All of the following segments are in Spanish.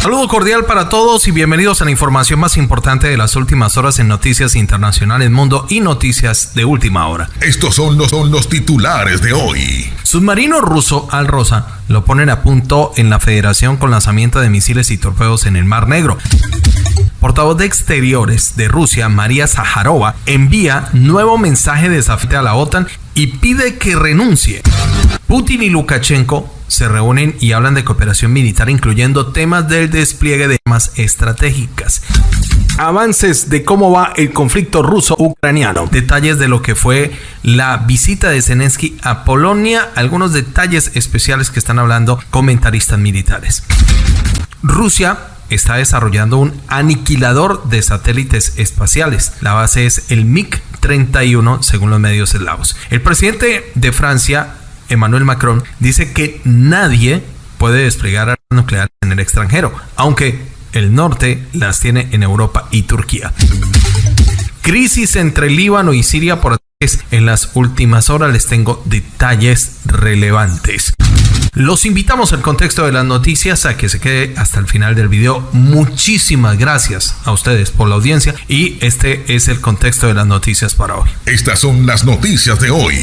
Saludo cordial para todos y bienvenidos a la información más importante de las últimas horas en Noticias Internacionales Mundo y Noticias de Última Hora. Estos son los, son los titulares de hoy. Submarino ruso Al Rosa lo ponen a punto en la Federación con lanzamiento de misiles y torpedos en el Mar Negro. Portavoz de Exteriores de Rusia, María Zaharova, envía nuevo mensaje de desafío a la OTAN y pide que renuncie. Putin y Lukashenko se reúnen y hablan de cooperación militar, incluyendo temas del despliegue de armas estratégicas. Avances de cómo va el conflicto ruso-ucraniano. Detalles de lo que fue la visita de Zelensky a Polonia. Algunos detalles especiales que están hablando comentaristas militares. Rusia está desarrollando un aniquilador de satélites espaciales. La base es el MiG-31 según los medios eslavos. El presidente de Francia, Emmanuel Macron, dice que nadie puede desplegar armas nucleares en el extranjero, aunque el norte las tiene en Europa y Turquía. Crisis entre Líbano y Siria por ataques en las últimas horas les tengo detalles relevantes. Los invitamos al contexto de las noticias a que se quede hasta el final del video. Muchísimas gracias a ustedes por la audiencia y este es el contexto de las noticias para hoy. Estas son las noticias de hoy.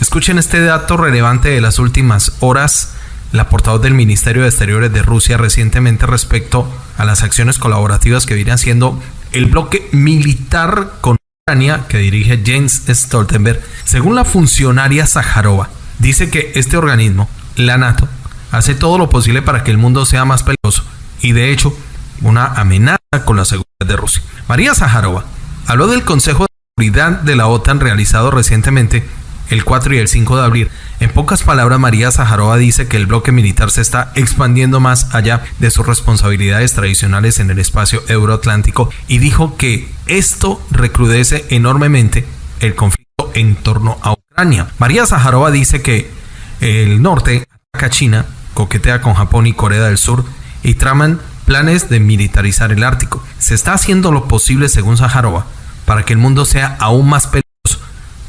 Escuchen este dato relevante de las últimas horas. La portavoz del Ministerio de Exteriores de Rusia recientemente respecto a las acciones colaborativas que vienen siendo el bloque militar con Ucrania que dirige James Stoltenberg, según la funcionaria Zaharova, dice que este organismo, la NATO, hace todo lo posible para que el mundo sea más peligroso y de hecho una amenaza con la seguridad de Rusia. María Zaharova habló del Consejo de Seguridad de la OTAN realizado recientemente el 4 y el 5 de abril. En pocas palabras, María Zaharova dice que el bloque militar se está expandiendo más allá de sus responsabilidades tradicionales en el espacio euroatlántico y dijo que esto recrudece enormemente el conflicto en torno a Ucrania. María Zaharova dice que el norte ataca a China, coquetea con Japón y Corea del Sur y traman planes de militarizar el Ártico. Se está haciendo lo posible, según Zaharova, para que el mundo sea aún más peligroso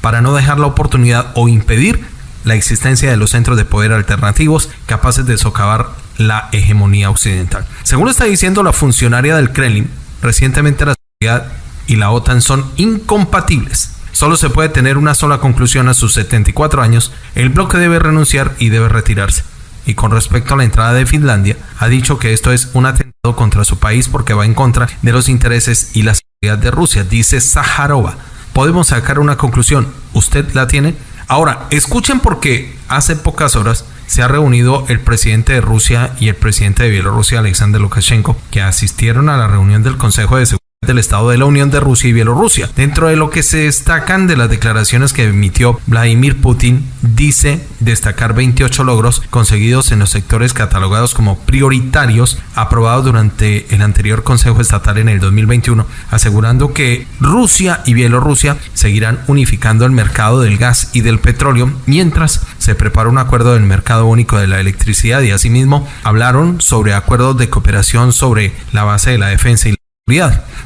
para no dejar la oportunidad o impedir la existencia de los centros de poder alternativos capaces de socavar la hegemonía occidental. Según está diciendo la funcionaria del Kremlin, recientemente la sociedad y la OTAN son incompatibles. Solo se puede tener una sola conclusión a sus 74 años, el bloque debe renunciar y debe retirarse. Y con respecto a la entrada de Finlandia, ha dicho que esto es un atentado contra su país porque va en contra de los intereses y la seguridad de Rusia, dice Zaharova podemos sacar una conclusión. ¿Usted la tiene? Ahora, escuchen porque hace pocas horas se ha reunido el presidente de Rusia y el presidente de Bielorrusia, Alexander Lukashenko, que asistieron a la reunión del Consejo de Seguridad del Estado de la Unión de Rusia y Bielorrusia. Dentro de lo que se destacan de las declaraciones que emitió Vladimir Putin, dice destacar 28 logros conseguidos en los sectores catalogados como prioritarios aprobados durante el anterior Consejo Estatal en el 2021, asegurando que Rusia y Bielorrusia seguirán unificando el mercado del gas y del petróleo mientras se prepara un acuerdo del mercado único de la electricidad y asimismo hablaron sobre acuerdos de cooperación sobre la base de la defensa y.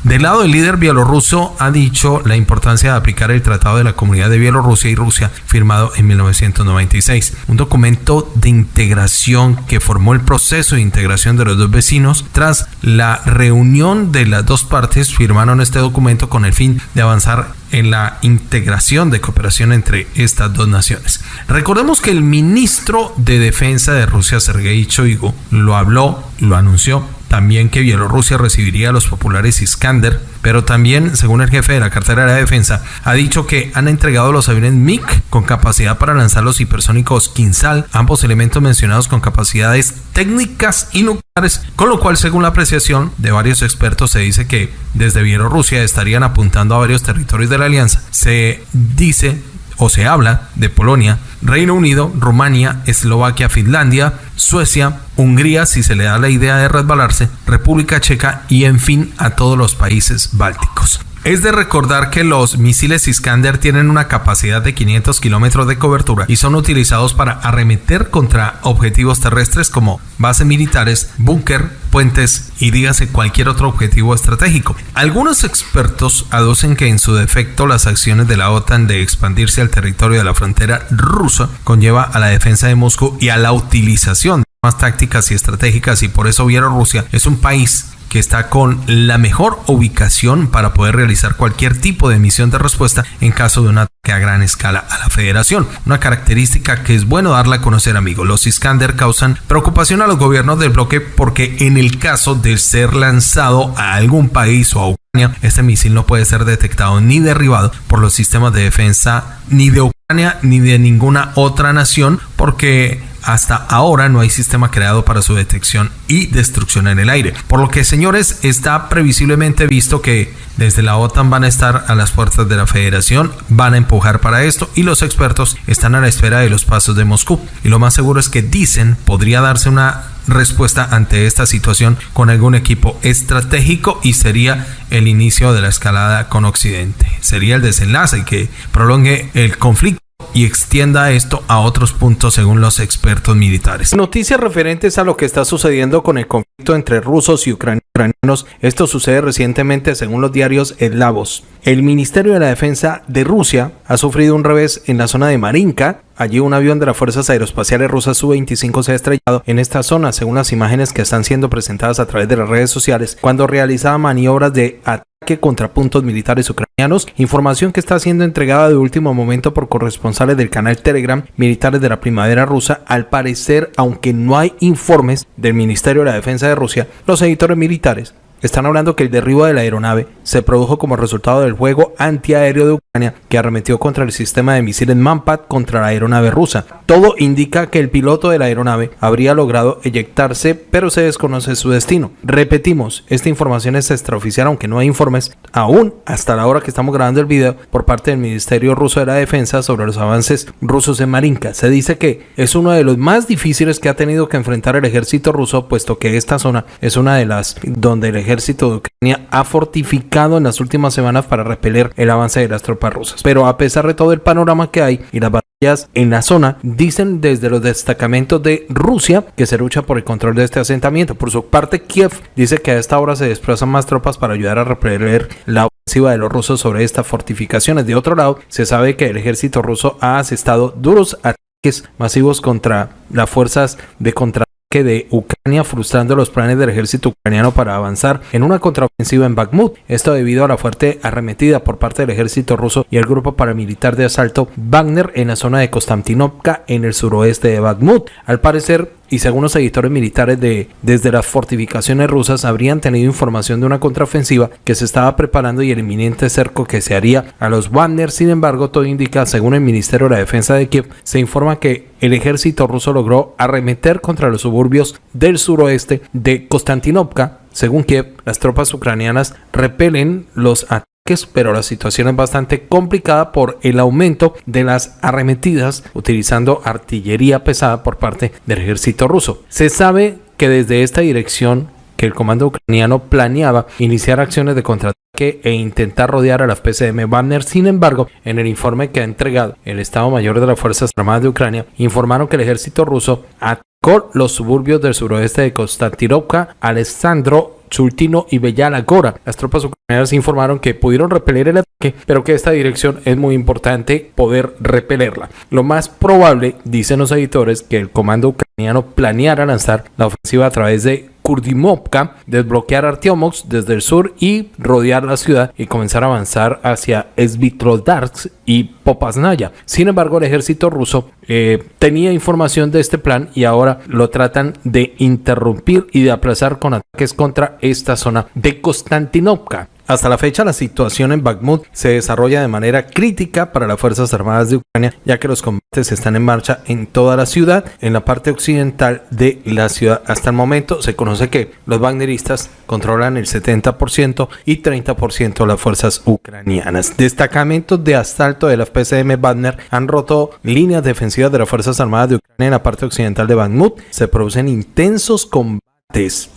Del lado del líder bielorruso ha dicho la importancia de aplicar el Tratado de la Comunidad de Bielorrusia y Rusia firmado en 1996, un documento de integración que formó el proceso de integración de los dos vecinos. Tras la reunión de las dos partes firmaron este documento con el fin de avanzar en la integración de cooperación entre estas dos naciones. Recordemos que el ministro de Defensa de Rusia, Sergei Shoigu, lo habló, lo anunció también que Bielorrusia recibiría a los populares Iskander, pero también, según el jefe de la cartera de defensa, ha dicho que han entregado los aviones MiG con capacidad para lanzar los hipersónicos Kinsal, ambos elementos mencionados con capacidades técnicas y nucleares, con lo cual, según la apreciación de varios expertos, se dice que desde Bielorrusia estarían apuntando a varios territorios de la alianza. Se dice o se habla de Polonia, Reino Unido, Rumania, Eslovaquia, Finlandia, Suecia, Hungría, si se le da la idea de resbalarse, República Checa y en fin a todos los países bálticos. Es de recordar que los misiles Iskander tienen una capacidad de 500 kilómetros de cobertura y son utilizados para arremeter contra objetivos terrestres como bases militares, búnker, puentes y dígase cualquier otro objetivo estratégico. Algunos expertos aducen que en su defecto las acciones de la OTAN de expandirse al territorio de la frontera rusa conlleva a la defensa de Moscú y a la utilización más tácticas y estratégicas y por eso Bielorrusia es un país que está con la mejor ubicación para poder realizar cualquier tipo de misión de respuesta en caso de un ataque a gran escala a la federación. Una característica que es bueno darla a conocer amigos. Los Iskander causan preocupación a los gobiernos del bloque porque en el caso de ser lanzado a algún país o a Ucrania, este misil no puede ser detectado ni derribado por los sistemas de defensa ni de Ucrania ni de ninguna otra nación porque hasta ahora no hay sistema creado para su detección y destrucción en el aire. Por lo que, señores, está previsiblemente visto que desde la OTAN van a estar a las puertas de la federación, van a empujar para esto y los expertos están a la espera de los pasos de Moscú. Y lo más seguro es que dicen podría darse una respuesta ante esta situación con algún equipo estratégico y sería el inicio de la escalada con Occidente. Sería el desenlace que prolongue el conflicto y extienda esto a otros puntos según los expertos militares. Noticias referentes a lo que está sucediendo con el conflicto entre rusos y ucranianos. Esto sucede recientemente según los diarios eslavos. El Ministerio de la Defensa de Rusia ha sufrido un revés en la zona de Marinka. Allí un avión de las Fuerzas Aeroespaciales Rusas Su-25 se ha estrellado en esta zona, según las imágenes que están siendo presentadas a través de las redes sociales, cuando realizaba maniobras de ataque contra puntos militares ucranianos, información que está siendo entregada de último momento por corresponsales del canal Telegram militares de la primavera rusa. Al parecer, aunque no hay informes del Ministerio de la Defensa de Rusia, los editores militares están hablando que el derribo de la aeronave se produjo como resultado del juego antiaéreo de Ucrania que arremetió contra el sistema de misiles Manpad contra la aeronave rusa. Todo indica que el piloto de la aeronave habría logrado eyectarse, pero se desconoce su destino. Repetimos, esta información es extraoficial, aunque no hay informes aún hasta la hora que estamos grabando el video por parte del Ministerio Ruso de la Defensa sobre los avances rusos en Marinka. Se dice que es uno de los más difíciles que ha tenido que enfrentar el ejército ruso, puesto que esta zona es una de las donde el ejército ejército de Ucrania ha fortificado en las últimas semanas para repeler el avance de las tropas rusas. Pero a pesar de todo el panorama que hay y las batallas en la zona, dicen desde los destacamentos de Rusia que se lucha por el control de este asentamiento. Por su parte, Kiev dice que a esta hora se desplazan más tropas para ayudar a repeler la ofensiva de los rusos sobre estas fortificaciones. De otro lado, se sabe que el ejército ruso ha asestado duros ataques masivos contra las fuerzas de contra de Ucrania frustrando los planes del ejército ucraniano para avanzar en una contraofensiva en Bakhmut. Esto debido a la fuerte arremetida por parte del ejército ruso y el grupo paramilitar de asalto Wagner en la zona de Konstantinovka en el suroeste de Bakhmut. Al parecer, y según los editores militares de desde las fortificaciones rusas habrían tenido información de una contraofensiva que se estaba preparando y el inminente cerco que se haría a los Wagner. Sin embargo, todo indica, según el Ministerio de la Defensa de Kiev, se informa que el ejército ruso logró arremeter contra los suburbios del suroeste de Konstantinovka. Según Kiev, las tropas ucranianas repelen los ataques pero la situación es bastante complicada por el aumento de las arremetidas utilizando artillería pesada por parte del ejército ruso. Se sabe que desde esta dirección que el comando ucraniano planeaba iniciar acciones de contraataque e intentar rodear a las PCM Wagner. Sin embargo, en el informe que ha entregado el Estado Mayor de las Fuerzas Armadas de Ucrania, informaron que el ejército ruso atacó los suburbios del suroeste de Konstantinovka, Alessandro Chultino y Bellala Gora. Las tropas ucranianas informaron que pudieron repeler el ataque, pero que esta dirección es muy importante poder repelerla. Lo más probable, dicen los editores, que el comando ucraniano planeara lanzar la ofensiva a través de Kurdimovka, desbloquear Artyomovsk desde el sur y rodear la ciudad y comenzar a avanzar hacia Svitlodarsk y Popasnaya. Sin embargo, el ejército ruso eh, tenía información de este plan y ahora lo tratan de interrumpir y de aplazar con ataques contra esta zona de Konstantinovka. Hasta la fecha, la situación en Bakhmut se desarrolla de manera crítica para las Fuerzas Armadas de Ucrania, ya que los combates están en marcha en toda la ciudad, en la parte occidental de la ciudad. Hasta el momento se conoce que los Wagneristas controlan el 70% y 30% de las fuerzas ucranianas. Destacamentos de asalto de las PCM Wagner han roto líneas defensivas de las Fuerzas Armadas de Ucrania en la parte occidental de Bakhmut. Se producen intensos combates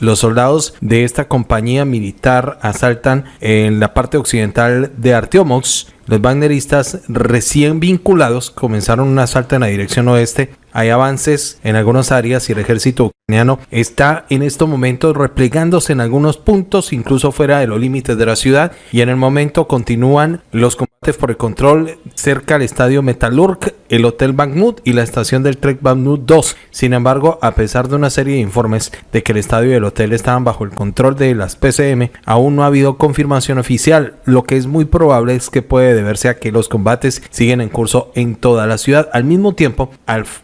los soldados de esta compañía militar asaltan en la parte occidental de Artyomovsk. Los Wagneristas recién vinculados comenzaron un asalto en la dirección oeste. Hay avances en algunas áreas y el ejército ucraniano está en estos momentos replegándose en algunos puntos, incluso fuera de los límites de la ciudad. Y en el momento continúan los combates por el control cerca del estadio Metalurg el Hotel Bakhmut y la estación del Trek Bakhmut 2. Sin embargo, a pesar de una serie de informes de que el estadio y el hotel estaban bajo el control de las PCM, aún no ha habido confirmación oficial. Lo que es muy probable es que puede deberse a que los combates siguen en curso en toda la ciudad. Al mismo tiempo,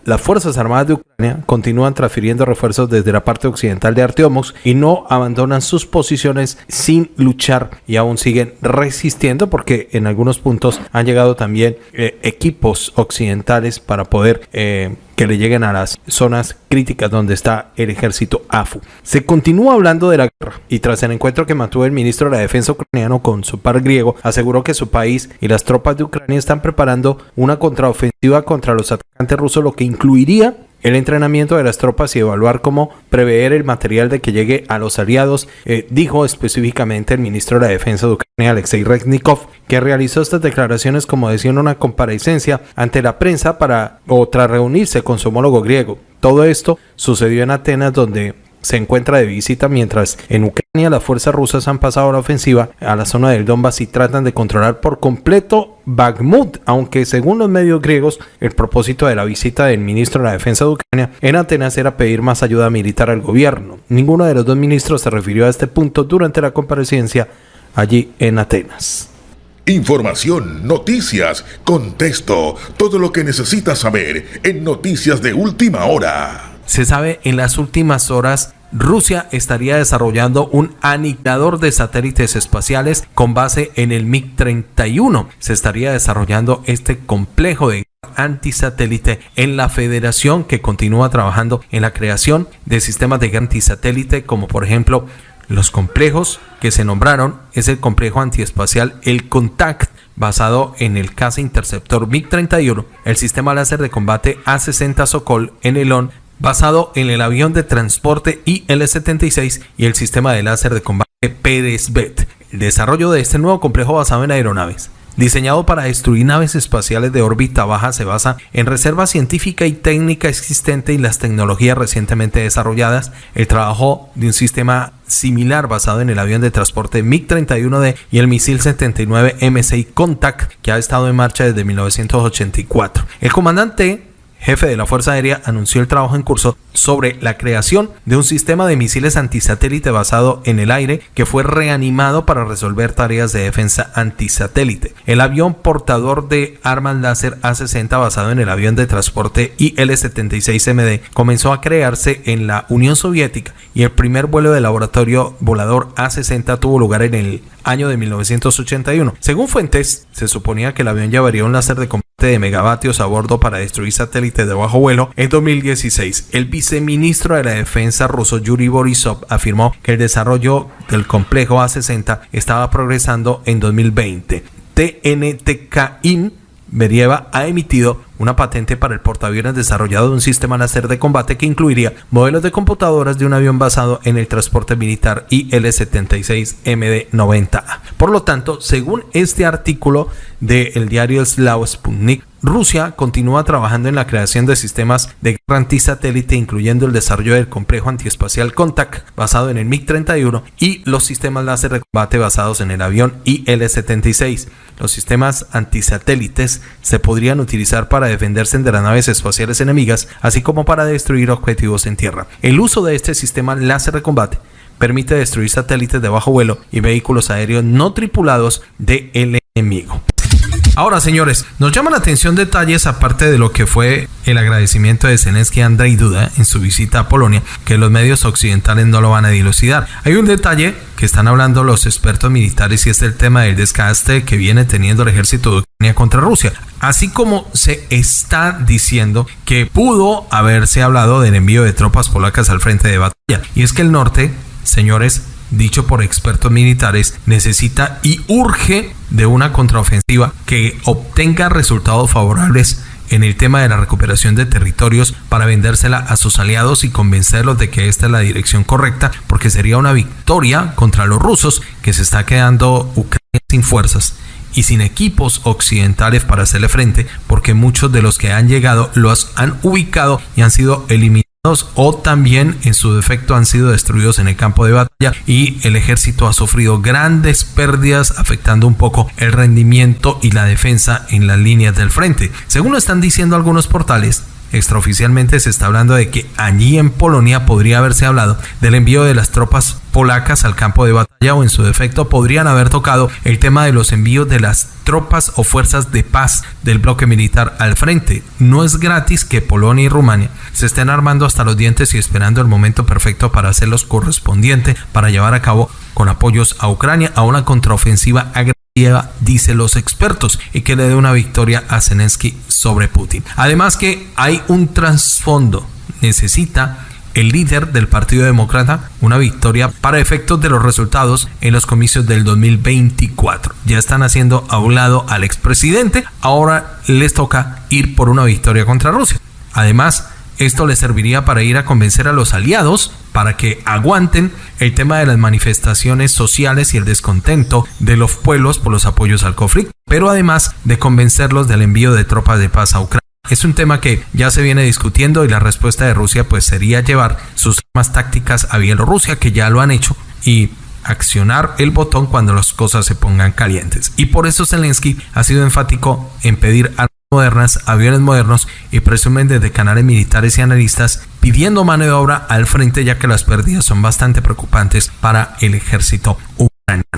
las Fuerzas Armadas de Ucrania continúan transfiriendo refuerzos desde la parte occidental de Arteomos y no abandonan sus posiciones sin luchar y aún siguen resistiendo porque en algunos puntos han llegado también eh, equipos occidentales para poder eh, que le lleguen a las zonas críticas donde está el ejército AFU. Se continúa hablando de la guerra y tras el encuentro que mantuvo el ministro de la Defensa ucraniano con su par griego, aseguró que su país y las tropas de Ucrania están preparando una contraofensiva contra los atacantes rusos, lo que incluiría el entrenamiento de las tropas y evaluar cómo prever el material de que llegue a los aliados, eh, dijo específicamente el ministro de la Defensa de Ucrania, Alexei Reznikov, que realizó estas declaraciones como decía en una comparecencia ante la prensa para otra reunirse con su homólogo griego. Todo esto sucedió en Atenas donde se encuentra de visita mientras en Ucrania las fuerzas rusas han pasado la ofensiva a la zona del Donbass y tratan de controlar por completo Bakhmut, aunque según los medios griegos el propósito de la visita del ministro de la Defensa de Ucrania en Atenas era pedir más ayuda militar al gobierno. Ninguno de los dos ministros se refirió a este punto durante la comparecencia allí en Atenas. Información, noticias, contexto, todo lo que necesitas saber en Noticias de Última Hora. Se sabe en las últimas horas Rusia estaría desarrollando un aniquilador de satélites espaciales con base en el MiG-31. Se estaría desarrollando este complejo de antisatélite en la federación que continúa trabajando en la creación de sistemas de antisatélite como por ejemplo los complejos que se nombraron es el complejo antiespacial el Contact basado en el caza interceptor MiG-31, el sistema láser de combate A-60 Sokol en Elon basado en el avión de transporte IL-76 y el sistema de láser de combate PDSBET. El desarrollo de este nuevo complejo basado en aeronaves diseñado para destruir naves espaciales de órbita baja, se basa en reserva científica y técnica existente y las tecnologías recientemente desarrolladas. El trabajo de un sistema similar basado en el avión de transporte MiG-31D y el misil 79 M6 Contact que ha estado en marcha desde 1984. El comandante jefe de la Fuerza Aérea, anunció el trabajo en curso sobre la creación de un sistema de misiles antisatélite basado en el aire que fue reanimado para resolver tareas de defensa antisatélite. El avión portador de armas láser A-60 basado en el avión de transporte IL-76MD comenzó a crearse en la Unión Soviética y el primer vuelo de laboratorio volador A-60 tuvo lugar en el año de 1981. Según fuentes, se suponía que el avión llevaría un láser de de megavatios a bordo para destruir satélites de bajo vuelo en 2016. El viceministro de la Defensa ruso Yuri Borisov afirmó que el desarrollo del complejo A-60 estaba progresando en 2020. TNTKIN Merieva ha emitido una patente para el portaaviones desarrollado de un sistema láser de combate que incluiría modelos de computadoras de un avión basado en el transporte militar IL-76MD-90A. Por lo tanto, según este artículo del diario Slav Sputnik, Rusia continúa trabajando en la creación de sistemas de guerra antisatélite, incluyendo el desarrollo del complejo antiespacial Contact basado en el MiG-31 y los sistemas láser de combate basados en el avión IL-76. Los sistemas antisatélites se podrían utilizar para defenderse de las naves espaciales enemigas, así como para destruir objetivos en tierra. El uso de este sistema láser de combate permite destruir satélites de bajo vuelo y vehículos aéreos no tripulados del enemigo. Ahora, señores, nos llama la atención detalles aparte de lo que fue el agradecimiento de Zelensky a Andrei Duda en su visita a Polonia, que los medios occidentales no lo van a dilucidar. Hay un detalle que están hablando los expertos militares y es el tema del desgaste que viene teniendo el ejército de Ucrania contra Rusia. Así como se está diciendo que pudo haberse hablado del envío de tropas polacas al frente de batalla. Y es que el norte, señores, dicho por expertos militares, necesita y urge de una contraofensiva que obtenga resultados favorables en el tema de la recuperación de territorios para vendérsela a sus aliados y convencerlos de que esta es la dirección correcta, porque sería una victoria contra los rusos que se está quedando Ucrania sin fuerzas y sin equipos occidentales para hacerle frente, porque muchos de los que han llegado los han ubicado y han sido eliminados o también en su defecto han sido destruidos en el campo de batalla y el ejército ha sufrido grandes pérdidas afectando un poco el rendimiento y la defensa en las líneas del frente. Según lo están diciendo algunos portales, Extraoficialmente se está hablando de que allí en Polonia podría haberse hablado del envío de las tropas polacas al campo de batalla o en su defecto podrían haber tocado el tema de los envíos de las tropas o fuerzas de paz del bloque militar al frente. No es gratis que Polonia y Rumania se estén armando hasta los dientes y esperando el momento perfecto para hacerlos correspondiente para llevar a cabo con apoyos a Ucrania a una contraofensiva agresiva dice los expertos, y que le dé una victoria a Zelensky sobre Putin. Además que hay un trasfondo, necesita el líder del Partido Demócrata una victoria para efectos de los resultados en los comicios del 2024. Ya están haciendo a un lado al expresidente, ahora les toca ir por una victoria contra Rusia. Además, esto le serviría para ir a convencer a los aliados para que aguanten el tema de las manifestaciones sociales y el descontento de los pueblos por los apoyos al conflicto, pero además de convencerlos del envío de tropas de paz a Ucrania. Es un tema que ya se viene discutiendo y la respuesta de Rusia pues sería llevar sus armas tácticas a Bielorrusia, que ya lo han hecho, y accionar el botón cuando las cosas se pongan calientes. Y por eso Zelensky ha sido enfático en pedir a modernas, aviones modernos y presumen desde canales militares y analistas pidiendo mano de obra al frente ya que las pérdidas son bastante preocupantes para el ejército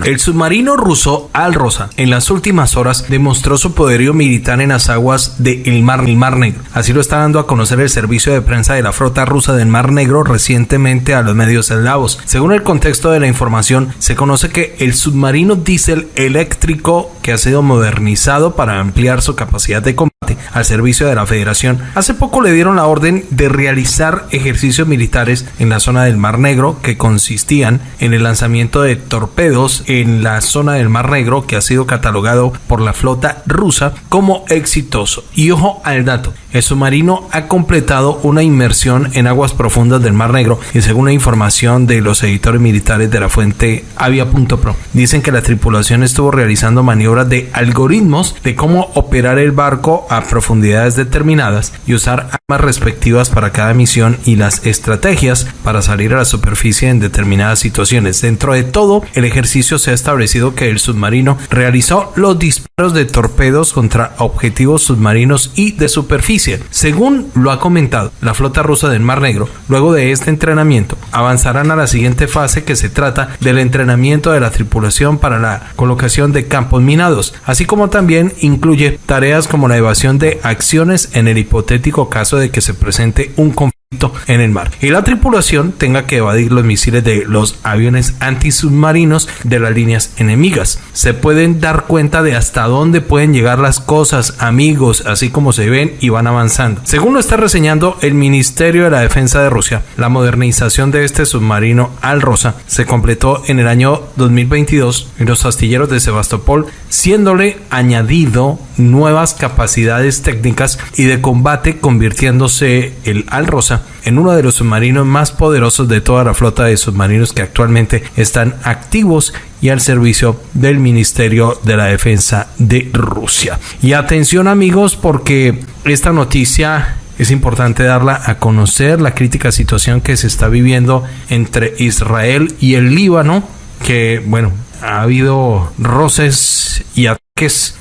el submarino ruso Al Rosa en las últimas horas demostró su poderío militar en las aguas del Mar, Mar Negro. Así lo está dando a conocer el servicio de prensa de la flota rusa del Mar Negro recientemente a los medios eslavos. Según el contexto de la información, se conoce que el submarino diésel eléctrico que ha sido modernizado para ampliar su capacidad de combate al servicio de la Federación, hace poco le dieron la orden de realizar ejercicios militares en la zona del Mar Negro que consistían en el lanzamiento de torpedos en la zona del Mar Negro que ha sido catalogado por la flota rusa como exitoso. Y ojo al dato, el submarino ha completado una inmersión en aguas profundas del Mar Negro y según la información de los editores militares de la fuente avia.pro, dicen que la tripulación estuvo realizando maniobras de algoritmos de cómo operar el barco a profundidades determinadas y usar armas respectivas para cada misión y las estrategias para salir a la superficie en determinadas situaciones. Dentro de todo, el ejercicio se ha establecido que el submarino realizó los disparos de torpedos contra objetivos submarinos y de superficie. Según lo ha comentado la flota rusa del Mar Negro, luego de este entrenamiento avanzarán a la siguiente fase que se trata del entrenamiento de la tripulación para la colocación de campos minados, así como también incluye tareas como la evasión de acciones en el hipotético caso de que se presente un conflicto en el mar y la tripulación tenga que evadir los misiles de los aviones antisubmarinos de las líneas enemigas. Se pueden dar cuenta de hasta dónde pueden llegar las cosas, amigos, así como se ven y van avanzando. Según lo está reseñando el Ministerio de la Defensa de Rusia, la modernización de este submarino Al Rosa se completó en el año 2022 en los astilleros de Sebastopol, siéndole añadido nuevas capacidades técnicas y de combate, convirtiéndose el Al Rosa en uno de los submarinos más poderosos de toda la flota de submarinos que actualmente están activos y al servicio del Ministerio de la Defensa de Rusia. Y atención amigos porque esta noticia es importante darla a conocer, la crítica situación que se está viviendo entre Israel y el Líbano, que bueno, ha habido roces y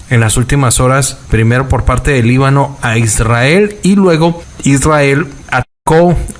en las últimas horas, primero por parte del Líbano a Israel y luego Israel a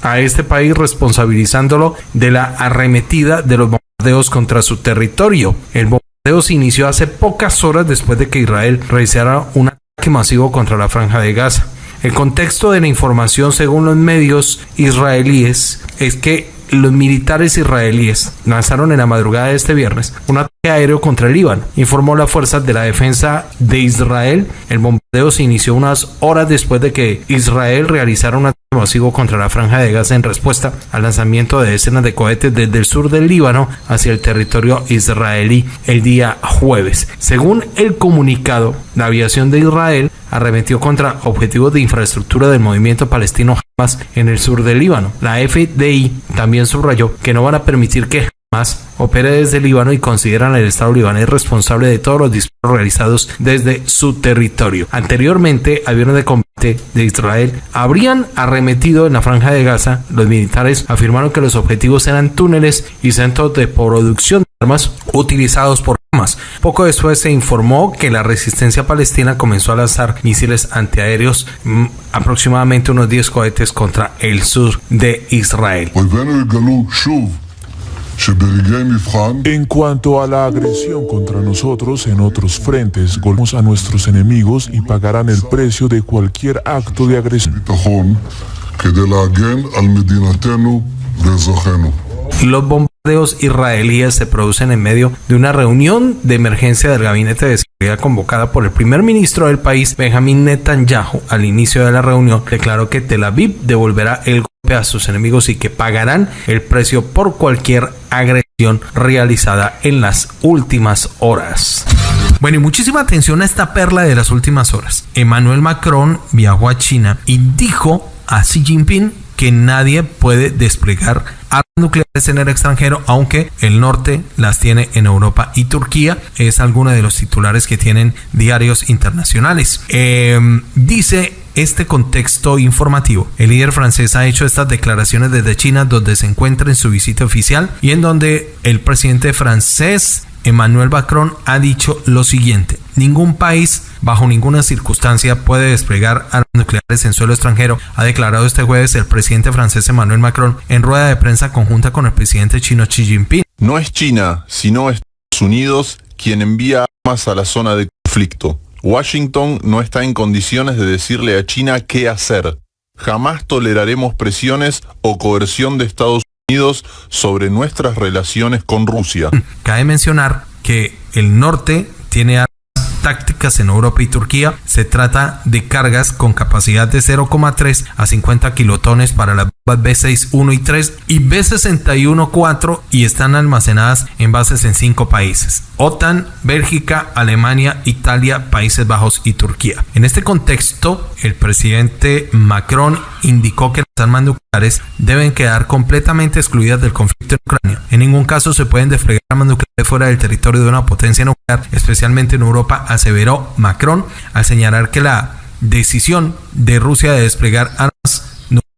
a este país responsabilizándolo de la arremetida de los bombardeos contra su territorio. El bombardeo se inició hace pocas horas después de que Israel realizara un ataque masivo contra la franja de Gaza. El contexto de la información según los medios israelíes es que los militares israelíes lanzaron en la madrugada de este viernes un ataque aéreo contra el Líbano, informó la Fuerza de la Defensa de Israel. El bombardeo se inició unas horas después de que Israel realizara un ataque masivo contra la franja de Gaza en respuesta al lanzamiento de decenas de cohetes desde el sur del Líbano hacia el territorio israelí el día jueves. Según el comunicado, la aviación de Israel arremetió contra objetivos de infraestructura del movimiento palestino Hamas en el sur del Líbano. La FDI también subrayó que no van a permitir que más opere desde Líbano y consideran al Estado libanés responsable de todos los disparos realizados desde su territorio. Anteriormente, aviones de combate de Israel habrían arremetido en la franja de Gaza. Los militares afirmaron que los objetivos eran túneles y centros de producción de armas utilizados por Hamas. Poco después se informó que la resistencia palestina comenzó a lanzar misiles antiaéreos, mm, aproximadamente unos 10 cohetes contra el sur de Israel. En cuanto a la agresión contra nosotros en otros frentes, golpemos a nuestros enemigos y pagarán el precio de cualquier acto de agresión. Los bombardeos israelíes se producen en medio de una reunión de emergencia del gabinete de seguridad convocada por el primer ministro del país, Benjamin Netanyahu. Al inicio de la reunión declaró que Tel Aviv devolverá el a sus enemigos y que pagarán el precio por cualquier agresión realizada en las últimas horas. Bueno, y muchísima atención a esta perla de las últimas horas. Emmanuel Macron viajó a China y dijo a Xi Jinping que nadie puede desplegar armas nucleares en el extranjero, aunque el norte las tiene en Europa y Turquía. Es alguno de los titulares que tienen diarios internacionales. Em, dice este contexto informativo. El líder francés ha hecho estas declaraciones desde China donde se encuentra en su visita oficial y en donde el presidente francés Emmanuel Macron ha dicho lo siguiente, ningún país bajo ninguna circunstancia puede desplegar armas nucleares en suelo extranjero, ha declarado este jueves el presidente francés Emmanuel Macron en rueda de prensa conjunta con el presidente chino Xi Jinping. No es China, sino Estados Unidos quien envía armas a la zona de conflicto. Washington no está en condiciones de decirle a China qué hacer. Jamás toleraremos presiones o coerción de Estados Unidos sobre nuestras relaciones con Rusia. Cabe mencionar que el norte tiene armas tácticas en Europa y Turquía. Se trata de cargas con capacidad de 0,3 a 50 kilotones para las B6 1 y 3 y B61 4 y están almacenadas en bases en cinco países. OTAN, Bélgica, Alemania, Italia, Países Bajos y Turquía. En este contexto, el presidente Macron indicó que las armas nucleares deben quedar completamente excluidas del conflicto en Ucrania. En ningún caso se pueden desplegar armas nucleares fuera del territorio de una potencia nuclear, especialmente en Europa, aseveró Macron al señalar que la decisión de Rusia de desplegar armas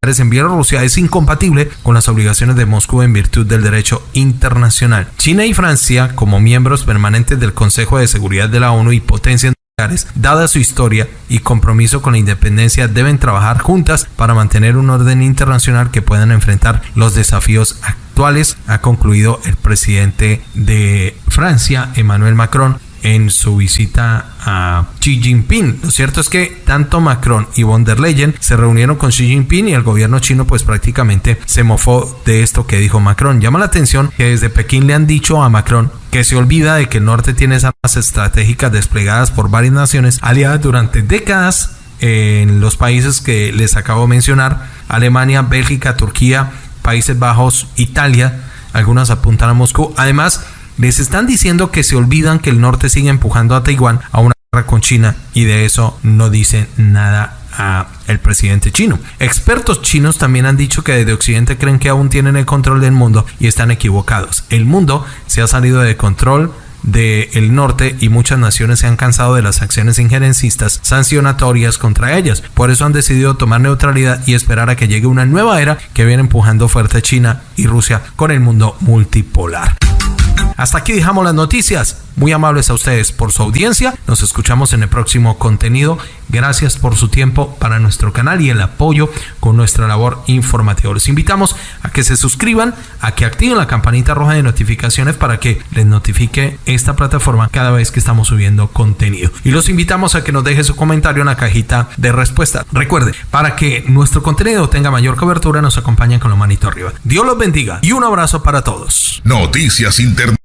en Bielorrusia es incompatible con las obligaciones de Moscú en virtud del derecho internacional. China y Francia, como miembros permanentes del Consejo de Seguridad de la ONU y potencias nucleares, dada su historia y compromiso con la independencia, deben trabajar juntas para mantener un orden internacional que puedan enfrentar los desafíos actuales, ha concluido el presidente de Francia, Emmanuel Macron, en su visita a Xi Jinping. Lo cierto es que tanto Macron y von der Leyen se reunieron con Xi Jinping y el gobierno chino pues prácticamente se mofó de esto que dijo Macron. Llama la atención que desde Pekín le han dicho a Macron que se olvida de que el norte tiene armas estratégicas desplegadas por varias naciones aliadas durante décadas en los países que les acabo de mencionar, Alemania, Bélgica, Turquía, Países Bajos, Italia, algunas apuntan a Moscú. Además, les están diciendo que se olvidan que el norte sigue empujando a Taiwán a una guerra con China y de eso no dicen nada a el presidente chino. Expertos chinos también han dicho que desde Occidente creen que aún tienen el control del mundo y están equivocados. El mundo se ha salido de control del norte y muchas naciones se han cansado de las acciones injerencistas sancionatorias contra ellas. Por eso han decidido tomar neutralidad y esperar a que llegue una nueva era que viene empujando fuerte China y Rusia con el mundo multipolar. Hasta aquí dejamos las noticias. Muy amables a ustedes por su audiencia. Nos escuchamos en el próximo contenido. Gracias por su tiempo para nuestro canal y el apoyo con nuestra labor informativa. Les invitamos a que se suscriban, a que activen la campanita roja de notificaciones para que les notifique esta plataforma cada vez que estamos subiendo contenido. Y los invitamos a que nos deje su comentario en la cajita de respuesta. Recuerde, para que nuestro contenido tenga mayor cobertura, nos acompañen con la manito arriba. Dios los bendiga y un abrazo para todos. Noticias Internacionales